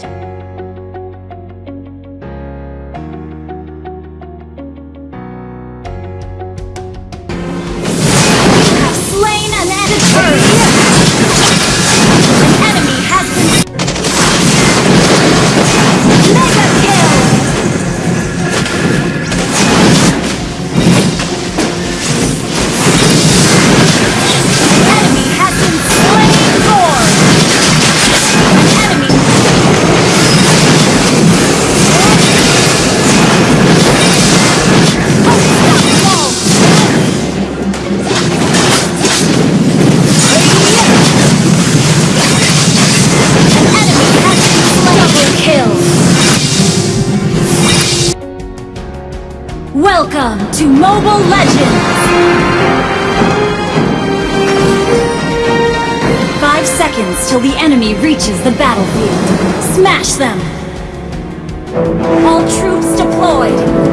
Slain Welcome to Mobile Legends! Five seconds till the enemy reaches the battlefield. Smash them! All troops deployed!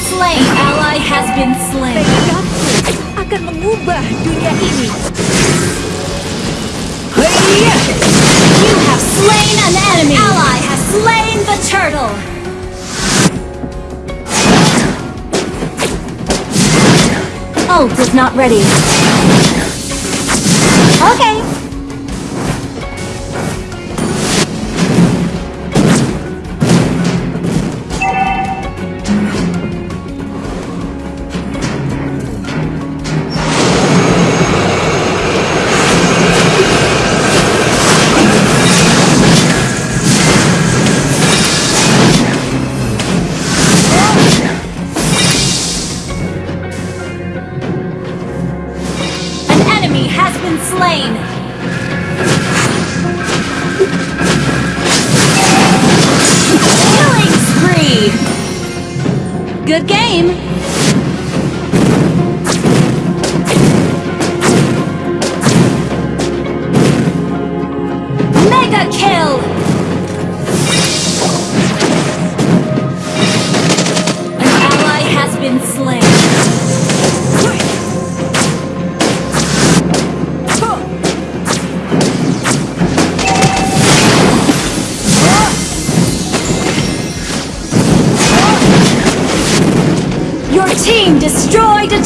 Slain. Ally has been slain. Tekadku akan mengubah dunia ini. You have slain an enemy. Ally has slain the turtle. Ult is not ready. Okay.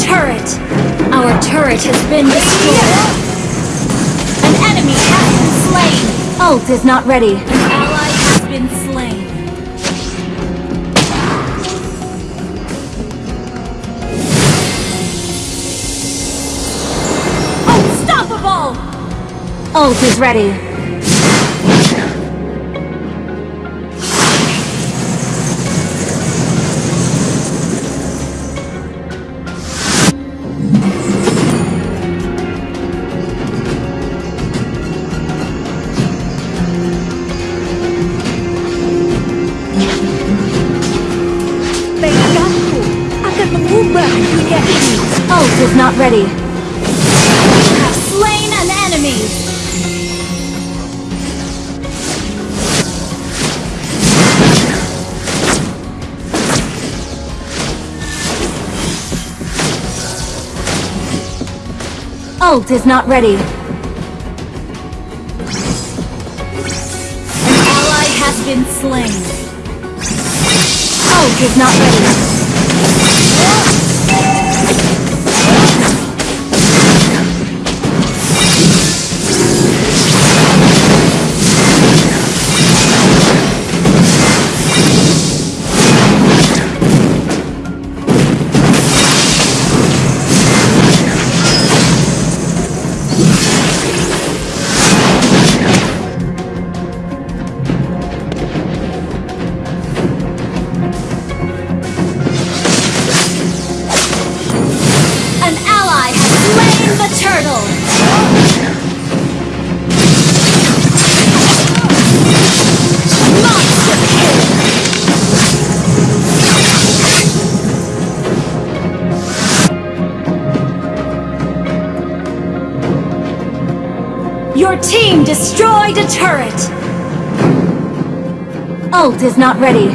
Turret! Our turret has been destroyed! An enemy has been slain! Ult is not ready. An ally has been slain. Unstoppable! Ult is ready. Is not ready. You have slain an enemy! Ult is not ready. An ally has been slain. Ult is not ready. Team destroyed a turret! Ult is not ready.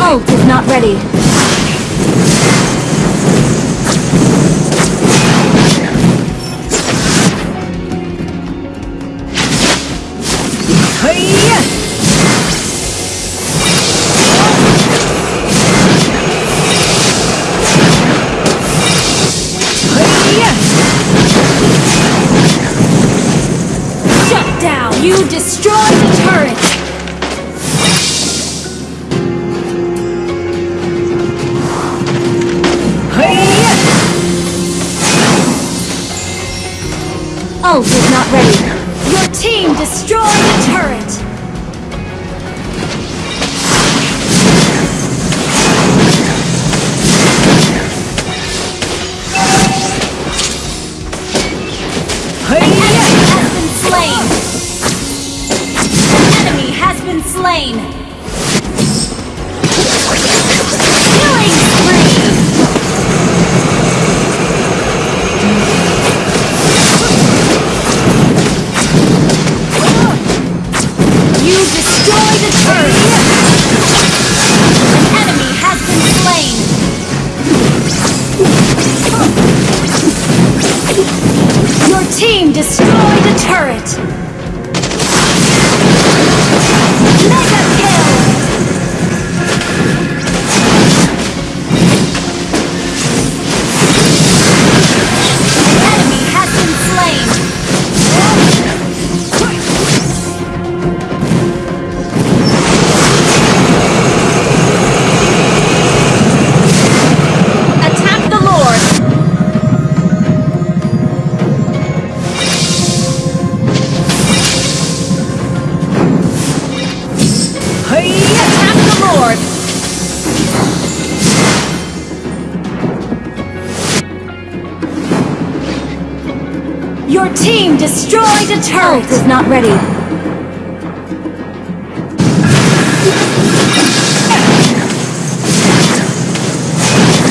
Ult is not ready. Team destroyed a turret! is not ready.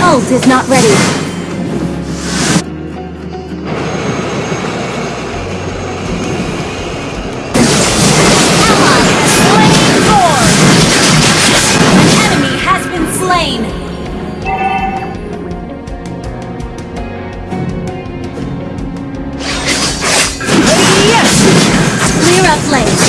Ult is not ready. rough lane.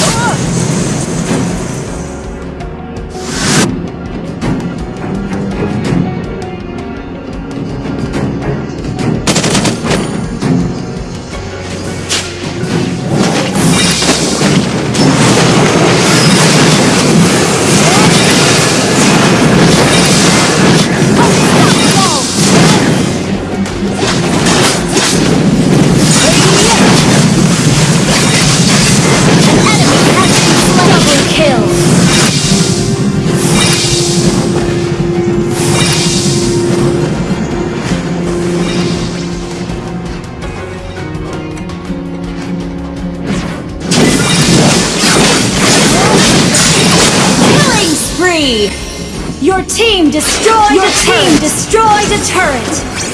Your team destroyed Your a team destroyed a turret!